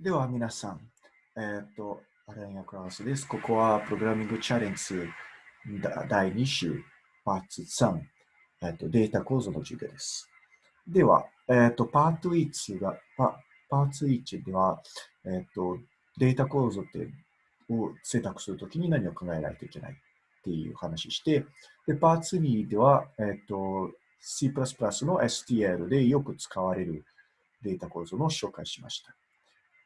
では皆さん、えーっと、アランヤクラウスです。ここはプログラミングチャレンジ第2週、パーツ3、えーっと、データ構造の授業です。では、えーっと、パート1が、パパーツ1では、えーっと、データ構造ってを選択するときに何を考えないといけないっていう話して、で、パーツ2では、えーっと、C++ の STL でよく使われるデータ構造の紹介しました。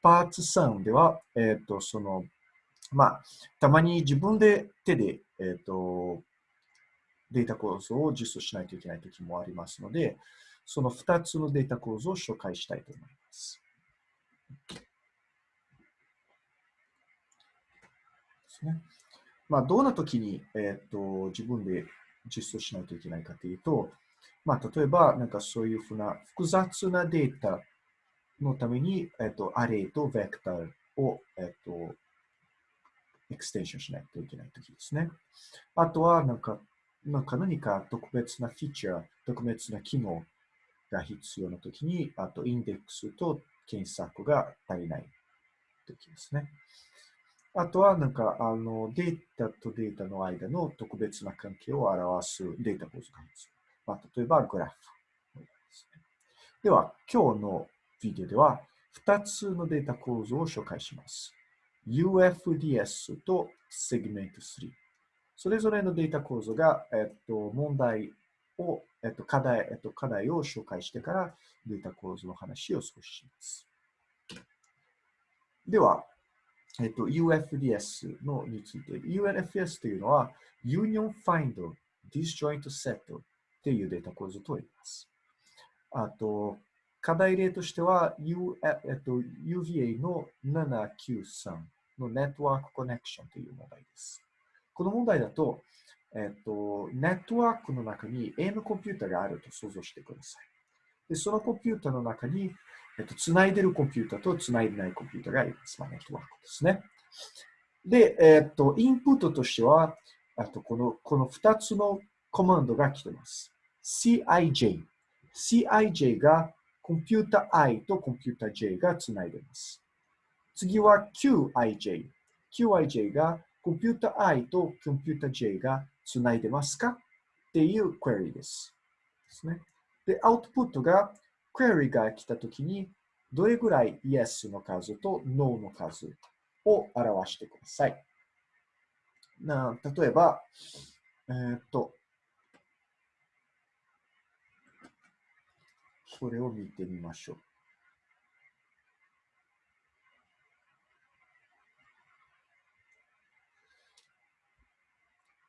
パーツ3では、えっ、と、その、まあ、たまに自分で手で、えっ、と、データ構造を実装しないといけないときもありますので、その2つのデータ構造を紹介したいと思います。ですね。まあ、どんなときに、えっ、と、自分で実装しないといけないかというと、まあ、例えば、なんかそういうふうな複雑なデータのために、えっと、アレイとベクターを、えっと、エクステンションしないといけないときですね。あとは、なんか、なんか何か特別なフィーチャー、特別な機能が必要なときに、あと、インデックスと検索が足りないときですね。あとは、なんか、あの、データとデータの間の特別な関係を表すデータ構造が必要。まあ、例えば、グラフ。では、今日のビデオでは2つのデータ構造を紹介します。UFDS と Segment3。それぞれのデータ構造が、えっと、問題を、えっと、課題、えっと、課題を紹介してからデータ構造の話を少しします。では、えっと、UFDS のについて。UNFS というのは Union Find Disjoint Set っていうデータ構造と言います。あと、課題例としては、U えっと、UVA の793の Network Connection という問題です。この問題だと、えっと、ネットワークの中に AM コンピュータがあると想像してください。で、そのコンピュータの中に、えっと、つないでるコンピュータとつないでないコンピュータがあります。まあ、ネットワークですね。で、えっと、インプットとしては、あとこの、この2つのコマンドが来てます。CIJ。CIJ がコンピュータ I とコンピュータ J がつないでいます。次は QIJ。QIJ がコンピュータ I とコンピュータ J がつないでますか？っていうクエリです。ですね。で、アウトプットがクエリが来たときにどれぐらい Yes の数と No の数を表してください。な例えば、えー、っと、それを見てみましょう。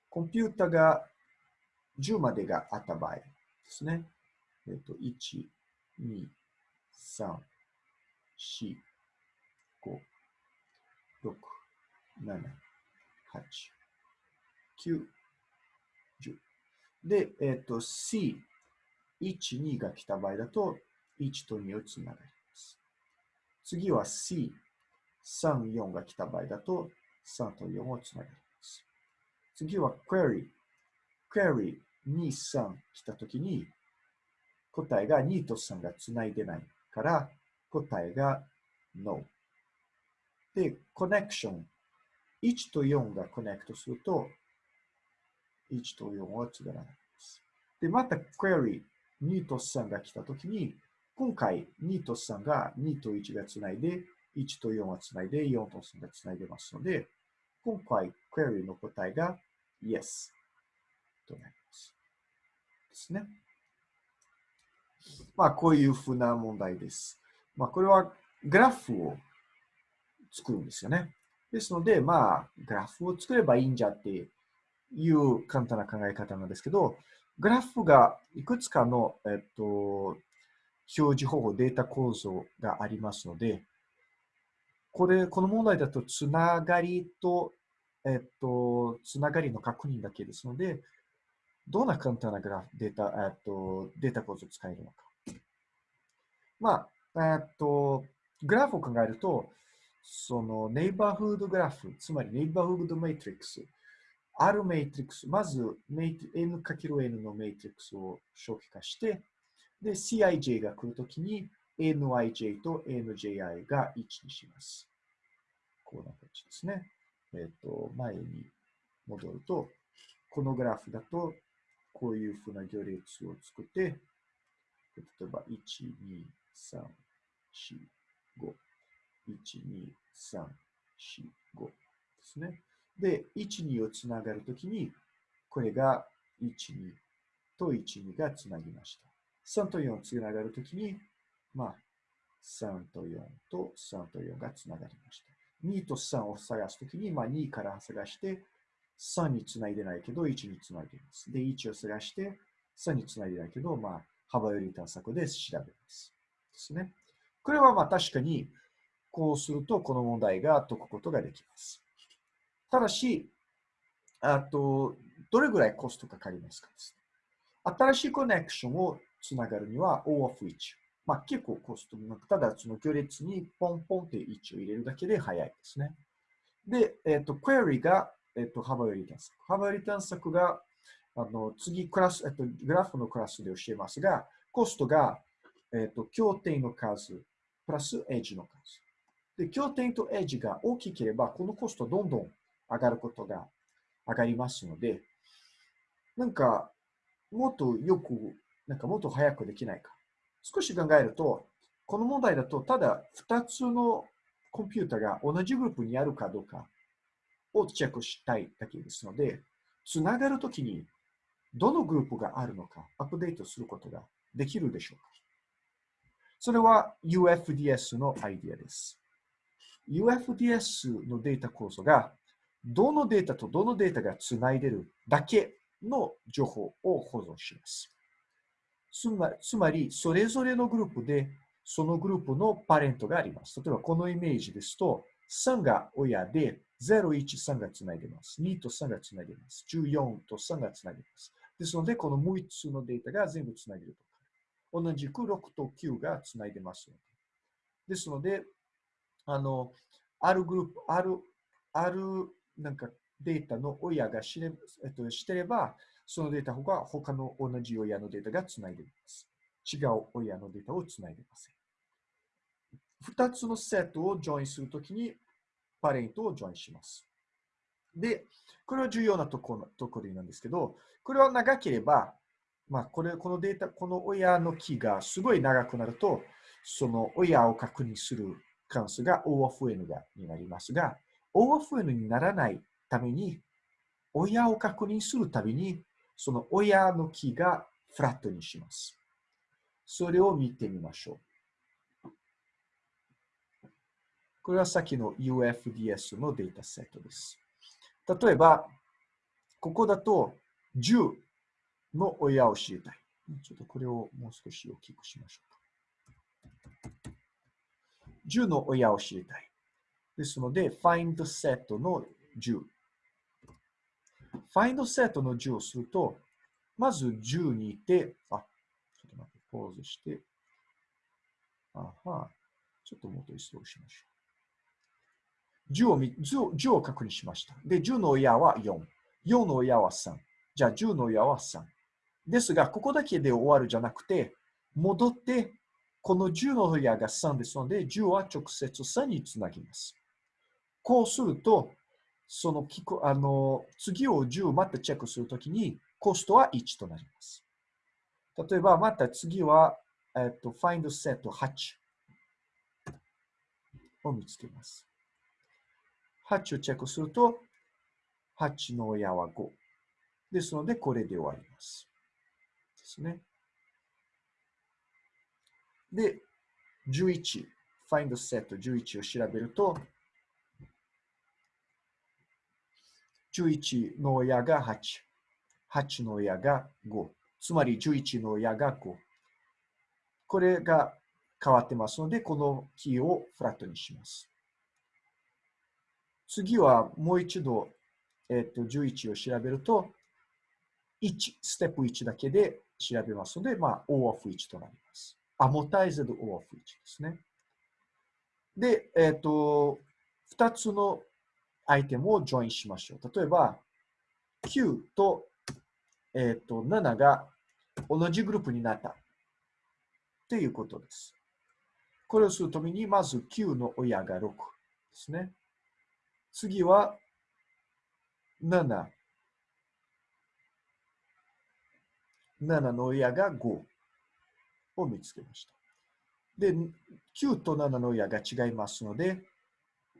コンピュータが10までがあった場合ですね。えっと、1、2、3、4、5、6、7、8、9、10。で、えっと、C、1、2が来た場合だと、1と2をつながります。次は C、3、4が来た場合だと、3と4をつながります。次は Query、Query 2、3来たときに、答えが2と3がつないでないから、答えが No。で、Connection、1と4がコネクトすると、1と4はつながらないです。で、また Query、2と3が来たときに、今回2と3が2と1がつないで、1と4はつないで、4と3がつないでますので、今回、クエリの答えが Yes となります。ですね。まあ、こういうふうな問題です。まあ、これはグラフを作るんですよね。ですので、まあ、グラフを作ればいいんじゃっていう簡単な考え方なんですけど、グラフがいくつかの、えっと、表示方法、データ構造がありますので、これ、この問題だと、つながりと、えっと、つながりの確認だけですので、どんな簡単なグラフ、データ、えっと、データ構造を使えるのか。まあ、えっと、グラフを考えると、その、ネイバーフードグラフ、つまりネイバーフードメイトリックス、あるメイトリックス、まず N×N のメイトリックスを初期化して、で、CIJ が来るときに、nij と nji が1にします。こんな感じですね。えっ、ー、と、前に戻ると、このグラフだと、こういうふうな行列を作って、例えば、1、2、3、4、5。1、2、3、4、5ですね。で、1、2をつながるときに、これが1、2と1、2がつなぎました。3と4つながるときに、まあ、3と4と3と4がつながりました。2と3を探すときに、まあ、2から探して、3につないでないけど、1につないでます。で、1を探して、3につないでないけど、まあ、幅より探索で調べます。ですね。これはまあ確かに、こうするとこの問題が解くことができます。ただし、あと、どれぐらいコストかかりますかです。新しいコネクションをつながるには O of 1。まあ結構コストもなく、ただその行列にポンポンって1を入れるだけで早いですね。で、えっ、ー、と、クエリが、えっ、ー、と、幅より探索。幅より探索が、あの、次、クラス、えっ、ー、と、グラフのクラスで教えますが、コストが、えっ、と、協定の数、プラスエッジの数。で、経点とエッジが大きければ、このコストどんどん上がることが上がりますので、なんか、もっとよく、なんかもっと早くできないか。少し考えると、この問題だと、ただ2つのコンピュータが同じグループにあるかどうかをチェックしたいだけですので、つながるときにどのグループがあるのかアップデートすることができるでしょうかそれは UFDS のアイディアです。UFDS のデータ構造が、どのデータとどのデータがつないでるだけの情報を保存します。つまつまり、それぞれのグループで、そのグループのパレントがあります。例えば、このイメージですと、3が親で、0、1、3がつないでます。2と3がつないでます。14と3がつないでます。ですので、この6つのデータが全部つないでると同じく6と9がつないでますので。ですので、あの、あるグループ、ある、ある、なんかデータの親が知れ、えっと、してれば、そのデータが他の同じ親のデータがつないでいます。違う親のデータをつないでいません。二つのセットをジョインするときに、パレントをジョインします。で、これは重要なところところなんですけど、これは長ければ、まあ、これ、このデータ、この親の木がすごい長くなると、その親を確認する関数が O of N がになりますが、O of N にならないために、親を確認するたびに、その親の木がフラットにします。それを見てみましょう。これはさっきの UFDS のデータセットです。例えば、ここだと10の親を知りたい。ちょっとこれをもう少し大きくしましょう。10の親を知りたい。ですので、find set の10。find set の10をすると、まず10にいて、あ、ちょっと待って、ポーズして、あは、ちょっともっと一層しましょう。10を 10, 10を確認しました。で、10の親は4。4の親は3。じゃあ10の親は3。ですが、ここだけで終わるじゃなくて、戻ってこの10の親が3ですので、10は直接3につなぎます。こうすると、そのあの次を10またチェックするときに、コストは1となります。例えば、また次は、えっと、find set 8を見つけます。8をチェックすると、8の親は5。ですので、これで終わります。ですね。で、11、find set 11を調べると、11の親が8、8の親が5、つまり11の親が5。これが変わってますので、このキーをフラットにします。次はもう一度、えっ、と11を調べると、1、ステップ1だけで調べますので、まあ、O of 1となります。アモタイズドオアフィッチですね。で、えっ、と、二つのアイテムをジョインしましょう。例えば、9と,、え、ー、と7が同じグループになったっていうことです。これをするために、まず9の親が6ですね。次は7。7の親が5を見つけました。で、9と7の親が違いますので、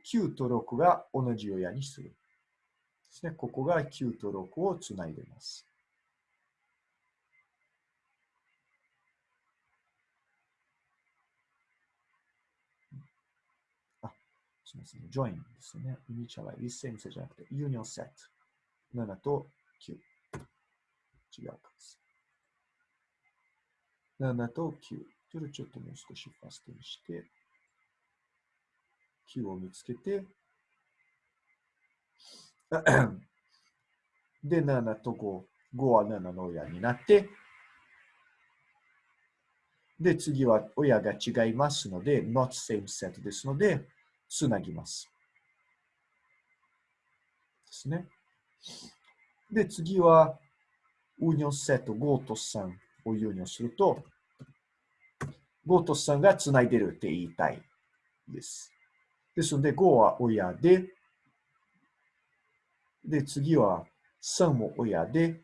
9と6が同じ親にする。ですね。ここが9と6をつないでます。あ、すみません。join ですね。イニシャライ、一斉にじゃなくて、ユニオンセット。7と9。違うかです。7と9。それちょっともう少しファストにして、9を見つけて、で、7と5。5は7の親になって、で、次は親が違いますので、not same set ですので、つなぎます。ですね。で、次は、ウニョンセット5と3をユニョンすると、5と3がつないでるって言いたいです。ですので、5は親で、で、次は3も親で、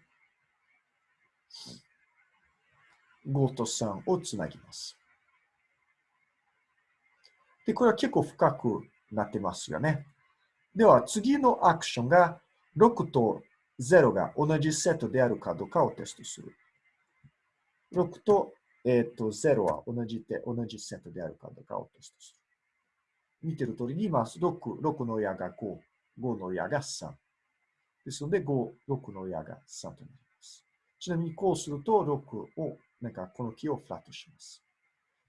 5と3をつなぎます。で、これは結構深くなってますよね。では、次のアクションが6と0が同じセットであるかどうかをテストする。6と,、えー、と0は同じで同じセットであるかどうかをテストする。見てる通りに、まず6、6の親が5、5の親が3。ですので、5、6の親が3となります。ちなみにこうすると、6を、なんかこの木をフラットします。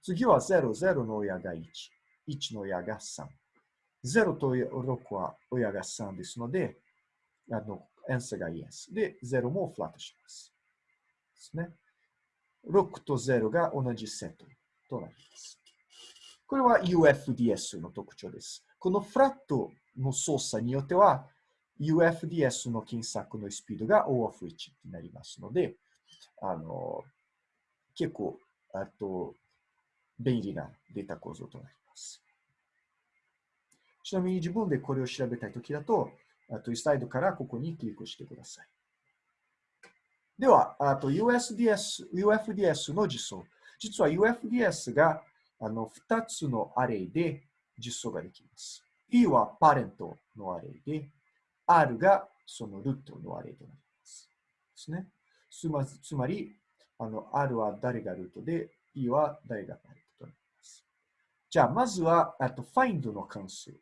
次は0、0の親が1、1の親が3。0と6は親が3ですので、あの、アンサーが Yes。で、0もフラットします。ですね。6と0が同じセットとなります。これは UFDS の特徴です。このフラットの操作によっては、UFDS の検索のスピードが O of 1になりますので、あの、結構、あと、便利なデータ構造となります。ちなみに自分でこれを調べたいときだと、あとスライドからここにクリックしてください。では、あと USDS、UFDS の実装。実は UFDS があの2つのアレイで実装ができます。P はパレントのアレイで、R がそのルートのアレイとなります。ですね。つまつまり、あの R は誰がルートで、P は誰がパレントとなります。じゃあ、まずは、あと find の関数で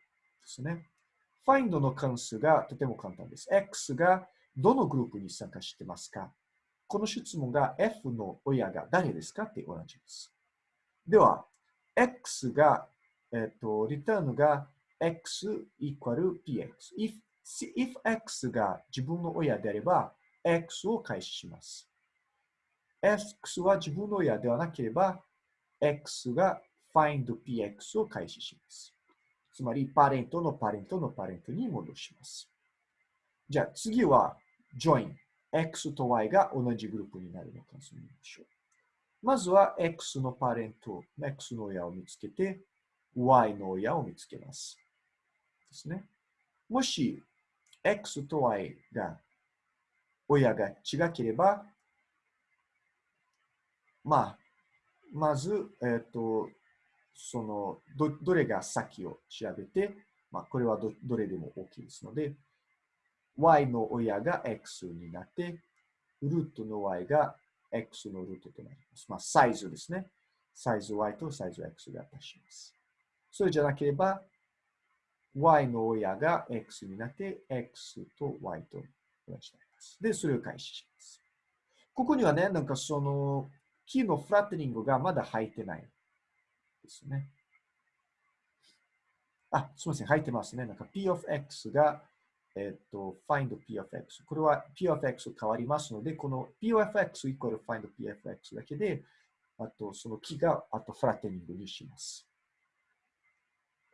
すね。find の関数がとても簡単です。x がどのグループに参加してますかこの質問が f の親が誰ですかって同じです。では、x が、えっ、と、リターンが x equal px。if, if x が自分の親であれば、x を開始します。x は自分の親ではなければ、x が find px を開始します。つまり、パレントのパレントのパレントに戻します。じゃあ、次は、join。x と y が同じグループになるのか見ましょう。まずは、x のパレント、x の親を見つけて、y の親を見つけます。ですね。もし、x と y が、親が違ければ、まあ、まず、えっ、ー、と、そのど、どれが先を調べて、まあ、これはどどれでも大きいですので、y の親が x になって、ルートの y が x のルートとなります。まあ、サイズですね。サイズ y とサイズ x が足します。それじゃなければ、y の親が x になって、x と y と同じになります。で、それを開始します。ここにはね、なんかその、キーのフラットニングがまだ入ってない。ですね。あ、すみません、入ってますね。なんか p of x が、えっ、と、find p of x。これは p of x 変わりますので、この p of x イコール find p of x だけで、あとそのキが、あとフラテニングにします。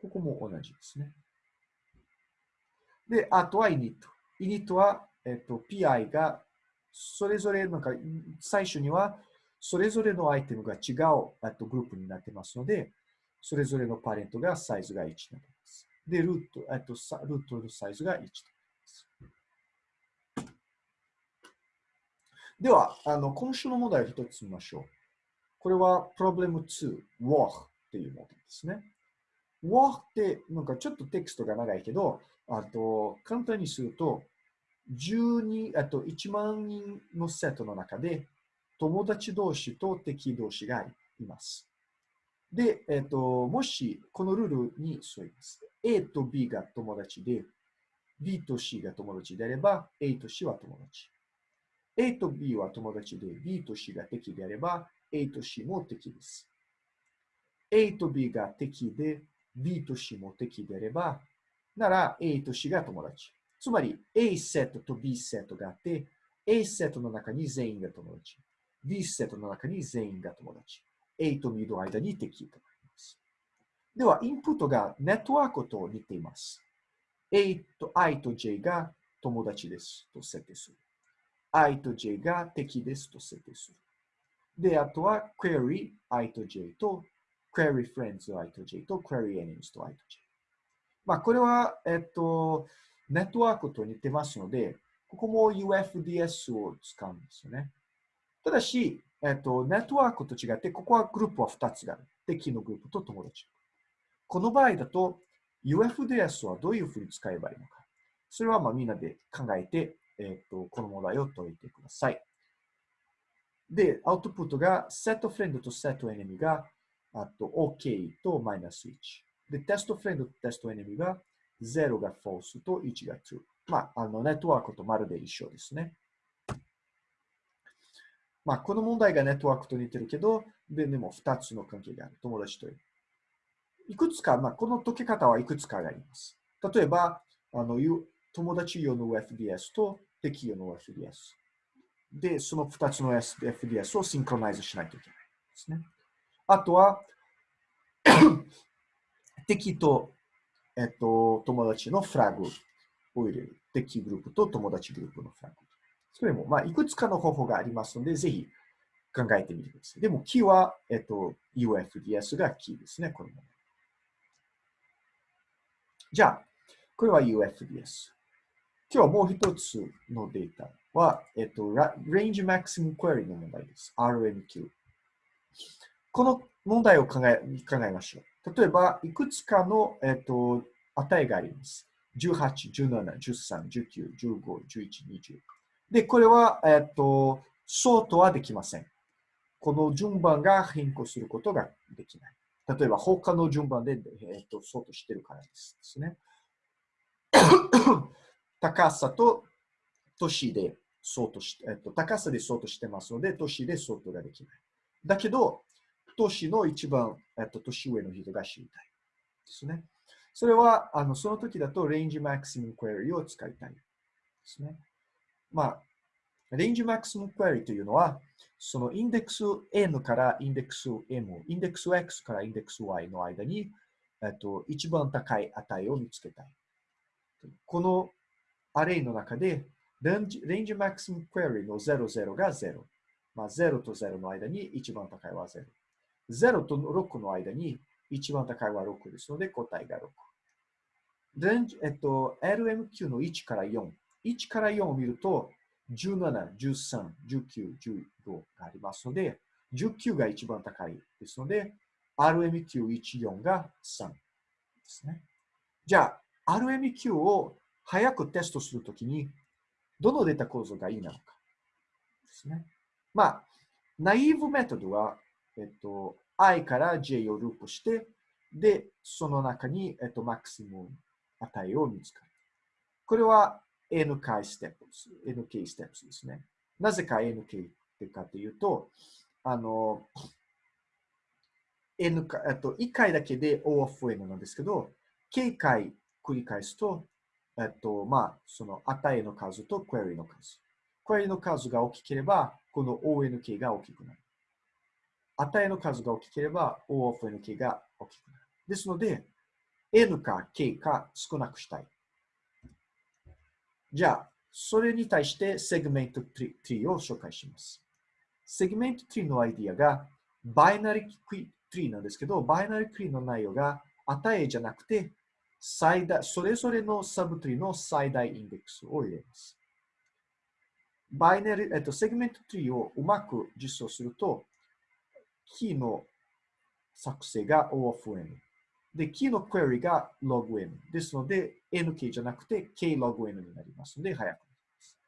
ここも同じですね。で、あとは init。init は、えっ、と、pi が、それぞれ、なんか、最初にはそれぞれのアイテムが違うとグループになってますので、それぞれのパレントがサイズが1になります。で、ルート、えっと、ルートのサイズが1となります。では、あの今週の問題を一つ見ましょう。これは Problem 2, War っていう問題ですね。War ってなんかちょっとテキストが長いけど、あと簡単にすると、12あと1万人のセットの中で友達同士と敵同士がいます。で、えっ、と、もしこのルールに沿います。A と B が友達で、B と C が友達であれば、A と C は友達。A と B は友達で、B と C が敵であれば、A と C も敵です。A と B が敵で、B と C も敵であれば、なら A と C が友達。つまり A セットと B セットがあって、A セットの中に全員が友達。B セットの中に全員が友達。A と B の間に敵となります。では、インプットがネットワークと似ています。A と I と J が友達ですと設定する。I と J が敵ですと設定する。で、あとは query I と J と query friends I と J と query enemies と I と J。まあ、これは、えっと、ネットワークと似てますので、ここも UFDS を使うんですよね。ただし、えっと、ネットワークと違って、ここはグループは2つがある。敵のグループと友達。この場合だと、UFDS はどういうふうに使えばいいのか。それはまあみんなで考えて、えっと、この問題を解いてください。で、アウトプットが set フレンドと set enemy があと OK とマイナス1。で、テストフレンドとテストエネミが0が false と1が true。まあ、あの、ネットワークとまるで一緒ですね。まあ、この問題がネットワークと似てるけど、ででも2つの関係がある。友達という。いくつか、まあ、この解き方はいくつかがあります。例えば、あの友達用の FDS と敵用の FDS。で、その2つの FDS をシンクロナイズしないといけないですね。あとは、敵と、えっと、友達のフラグを入れる。敵グループと友達グループのフラグ。それも、まあ、いくつかの方法がありますので、ぜひ考えてみてください。でも、キーは、えっと、UFDS がキーですね、これもの。じゃあ、これは UFDS。今日はもう一つのデータは、えっと、Range Maximum Query の問題です。RMQ。この問題を考え考えましょう。例えば、いくつかの、えっと、値があります。18、17、13、19、15、11、20。で、これは、えっと、ソートはできません。この順番が変更することができない。例えば、他の順番で、えっと、ソートしてるからですですね。高さと年でソートし、えっと、高さでソートしてますので、年でソートができない。だけど、年の一番、えっと、年上の人が知りたい。ですね。それは、あの、その時だと、レンジマックスムクエリを使いたい。ですね。まあ、レンジマックスムクエリというのは、そのインデックス N からインデックス M、インデックス X からインデックス Y の間に、えっと、一番高い値を見つけたい。このアレイの中で、レンジレンジマックスムクエリの00が0。まあ、0と0の間に一番高いは0。0と6の間に一番高いは6ですので答えが6。で、えっと、LMQ の1から4。1から4を見ると、17、13、19、15がありますので、19が一番高いですので、RMQ14 が3ですね。じゃあ、RMQ を早くテストするときに、どのデータ構造がいいなのかですね。まあ、ナイーブメトドはえっと、i から j をループして、で、その中に、えっと、マックスム値を見つかる。これは n 回ステップです。nk ステップですね。なぜか nk ってかというと、あの、n か、えっと、1回だけで O of n なんですけど、k 回繰り返すと、えっと、まあ、その値の数とクエリの数。クエリの数が大きければ、この ONK が大きくなる。値の数が大きければ O of NK が大きくなる。ですので、N か K か少なくしたい。じゃあ、それに対してセグメント tree を紹介します。セグメント tree のアイディアが binary tree なんですけど、 binary tree の内容が値じゃなくて、最大、それぞれの subtree の最大インデックスを入れます。 binary、えっと、 segment tree をうまく実装すると、キーの作成が O of N。で、キーのクエリが log N。ですので、NK じゃなくて K log N になりますので、早くなります。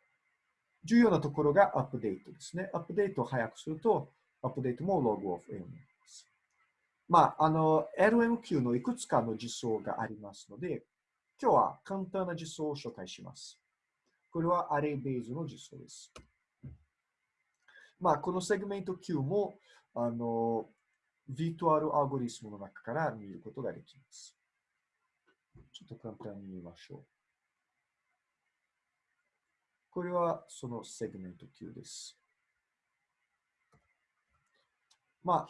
重要なところがアップデートですね。アップデートを早くすると、アップデートも log of N になります。まあ、あの、LMQ のいくつかの実装がありますので、今日は簡単な実装を紹介します。これはアレイベースの実装です。まあ、このセグメント Q も、あの、 build アルゴリズムの中から見ることができます。ちょっと簡単に見ましょう。これはそのセグメント Q です。まあ、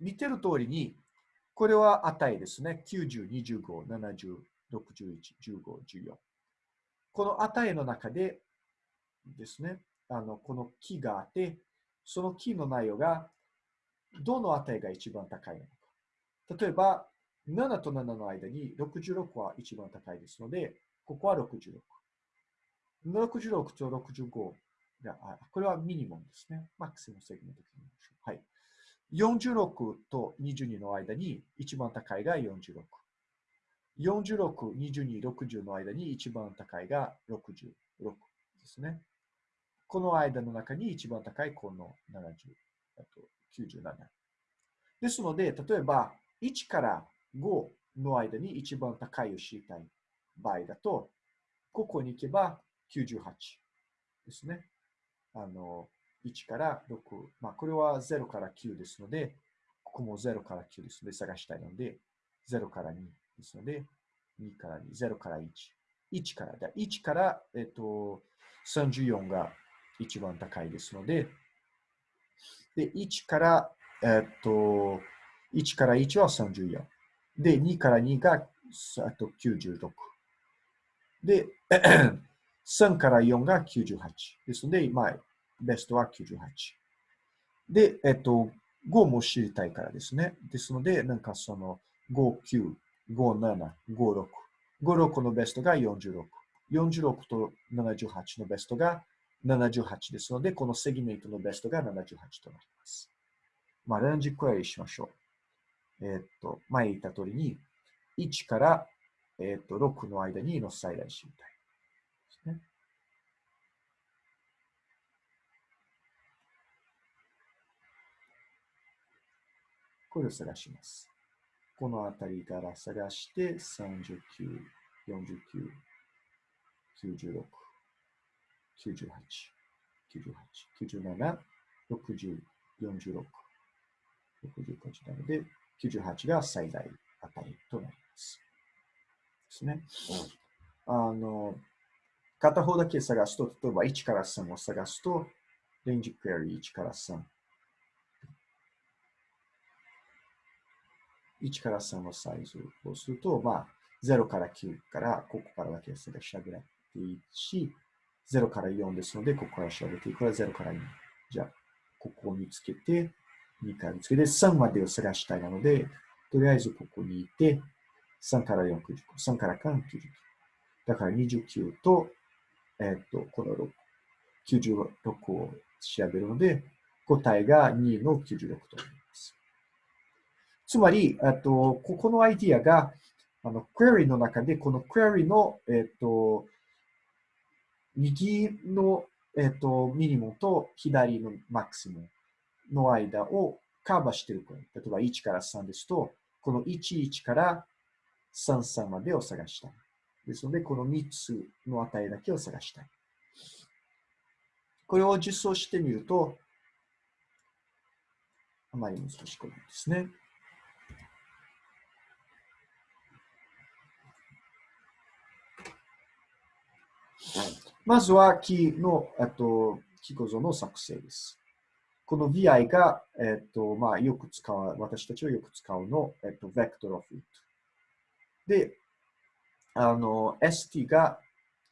見てる通りに、これは値ですね。90、25、70、61、15、14。この値の中でですね、あの、このキーがあって、そのキーの内容がどの値が一番高いのか。例えば、7と7の間に66は一番高いですので、ここは66。66と65が、これはミニモムですね。マックスのセグメントで見ましょう。はい。46と22の間に一番高いが46。46、22、60の間に一番高いが66ですね。この間の中に一番高いこの70、あと97。ですので、例えば1から5の間に一番高いを知りたい場合だと、ここに行けば98ですね。あの、1から6。まあ、これは0から9ですので、ここも0から9ですので探したいので、0から2ですので、2から2、0から1。1から、1から、えっと、34が一番高いですので、で、1から、えっと、1から1は34。で、2から2が、あと96。で、3から4が98。ですので、まあ、ベストは98。で、えっと、5も知りたいからですね。ですので、なんかその、5、9、5、7、5、6。5、6のベストが46。46と78のベストが78ですので、このセギメントのベストが78となります。まあ、レンジクエリしましょう。えっと、前言った通りに、1から、えっと、6の間にの最大知りたい。ですね。これを探します。この辺りから探して、39、49、96、98、98、97、60、46、68なので、98が最大値となります。ですね。あの、片方だけ探すと、例えば1から3を探すと、レンジクエリ1から3。1から3のサイズをすると、まあ、0から9からここからだけ探し上げていいし、0から4ですので、ここから調べていく。これは0から2。じゃあ、ここを見つけて、2から見つけて、3までを探したいなので、とりあえずここにいて、3から4、99。3から間、99。だから29と、えっ、と、この6、96を調べるので、答えが2の96となります。つまり、あと、ここのアイディアが、あの、クエリの中で、このクエリの、えっ、と、右の、えっ、と、ミニモと左のマックスムの間をカバーしている例えば1から3ですと、この11から33までを探したい。ですので、この3つの値だけを探したい。これを実装してみると、あまり難しくないですね。まずはキーの、えっと、キー構造の作成です。この VI が、えっと、まあ、よく使う、私たちはよく使うの、えっと、vector of it。で、あの、ST が、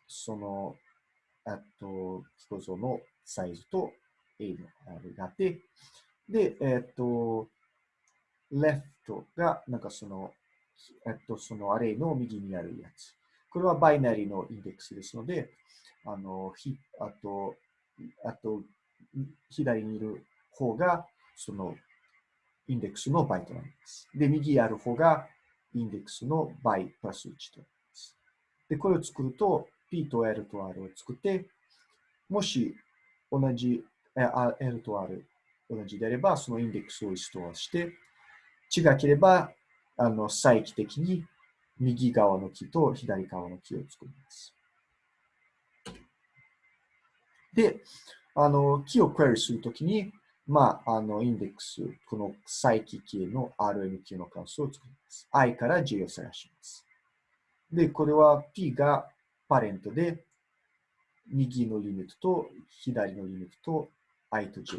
その、えっと、キー構造のサイズと A のあれがあって、で、えっと、left が、なんかその、えっと、そのアレイの右にあるやつ。これはバイナリーのインデックスですので、あの、ひ、あと、あと、左にいる方が、その、インデックスの倍となります。で、右にある方が、インデックスの倍プラス1となります。で、これを作ると、P と L と R を作って、もし同じ、L と R 同じであれば、そのインデックスをストアして、違ければ、あの、再帰的に右側の木と左側の木を作ります。で、あの、木をクエリするときに、まあ、あの、インデックス、この再帰キーの RMQ の関数を作ります。i から j を探します。で、これは p がパレントで、右のリミットと左のリミットと i と j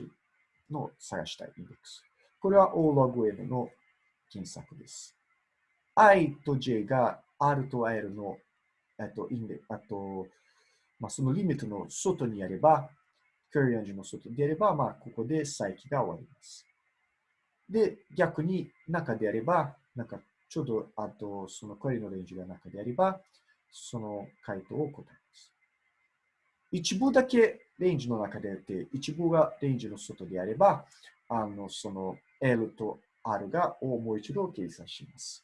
の探したいインデックス。これは O log n の検索です。i と j が r と l の、えっと、インデあと、まあ、そのリミットの外にあれば、クエリアンジの外であれば、まあ、ここで再起が終わります。で、逆に中であれば、なんかちょうど、あと、そのクエリのレンジが中であれば、その回答を答えます。一部だけレンジの中であって、一部がレンジの外であれば、あの、その L と R がをもう一度計算します。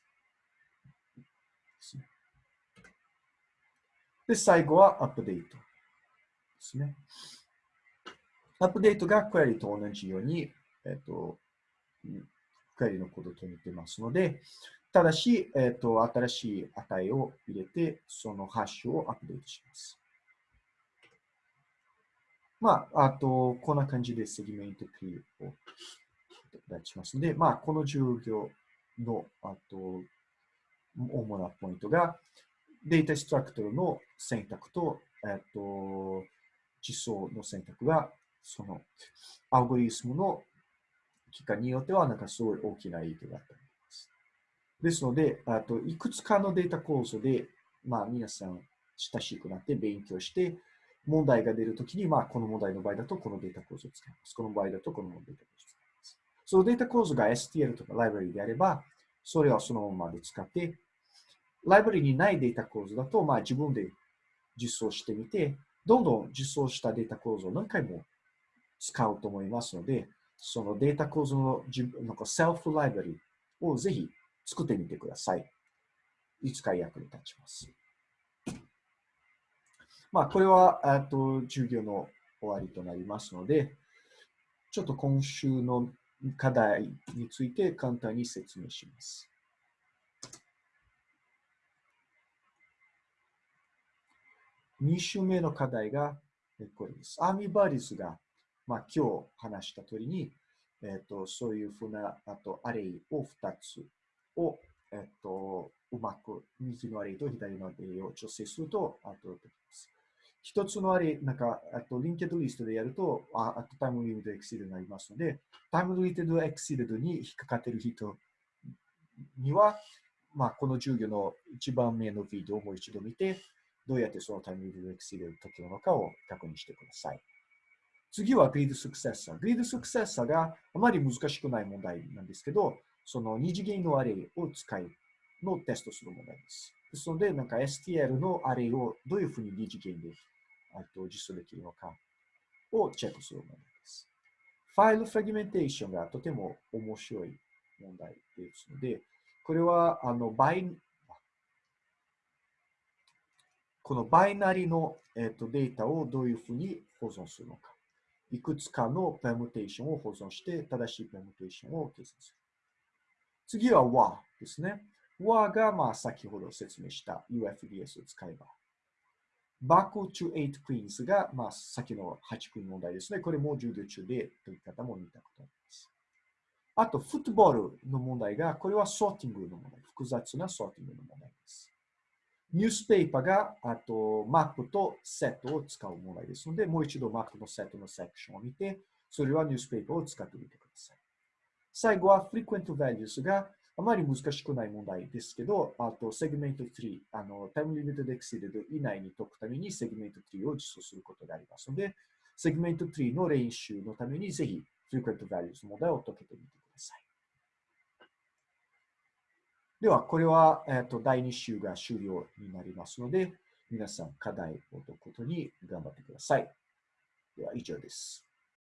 ですね、で最後はアップデートですね。アップデートがクエリと同じように、えっ、と、クエリのコードと似てますので、ただし、えっ、と、新しい値を入れて、そのハッシュをアップデートします。まあ、あと、こんな感じで segment tree を出しますので、まあ、この授業の、あと、主なポイントが、 data structure の選択と、えっと、実装の選択が、その、アルゴリスムの期間によっては、なんかすごい大きな影響があったります。ですので、あと、いくつかのデータ構造で、まあ、皆さん親しくなって勉強して、問題が出るときに、まあ、この問題の場合だとこのデータ構造を使います。この場合だとこのデータ構造を使います。そのデータ構造が STL とかライブラリであれば、それをそのままで使って、ライブラリにないデータ構造だと、まあ、自分で実装してみて、どんどん実装したデータ構造を何回も使うと思いますので、そのデータ構造の自分なんかセルフライブラリをぜひ作ってみてください。いつか役に立ちます。まあ、これは、えっと、授業の終わりとなりますので、ちょっと今週の課題について簡単に説明します。2週目の課題がこれです。アーミバリスが、まあ、今日話した通りに、えっと、そういうふうなあとアレイを2つを、えっと、うまく右のアレイと左のアレイを調整すると、あとできます。一つのあれ、なんか、あと、リンケットリストでやると、あとタイムリミットエクシールになりますので、タイムリミットエクシールに引っかかっている人には、まあ、この授業の一番目のビデオをもう一度見て、どうやってそのタイムリミットエクシールを解けるのかを確認してください。次はグリードスクセッサー。グリードスクセッサーがあまり難しくない問題なんですけど、その二次元のアレイを使いのテストする問題です。ですので、なんか STL のアレイをどういうふうに二次元で実装できるのかをチェックする問題です。ファイルフラグメンテーションがとても面白い問題ですので、これはあのバイこのバイナリの、えー、とデータをどういうふうに保存するのか。いくつかのペムテーションを保存して、正しいペムテーションを計算する。次は WA ですね。WA が、まあ、先ほど説明した UFDS を使えばバックトゥ8クイーンズが、まあ、先の8クイーン問題ですね。これも授業中で解き方も見たことあります。あと、 Football の問題が、これはソーティングの問題。複雑なソーティングの問題です。 Newspaper が、あと、マップとセットを使う問題ですので、もう一度マップのセットのセクションを見て、それは Newspaper を使ってみてください。最後は、 Frequent Values が、あまり難しくない問題ですけど、あと、 segment tree、あの、 time limit で exceeded 以内に解くために、 segment tree を実装することがありますので、セグメント3の練習のために、ぜひ、フリクエントバリュース問題を解けてみてください。では、これは、えっ、と第2週が終了になりますので、皆さん課題を解くことに頑張ってください。では、以上です。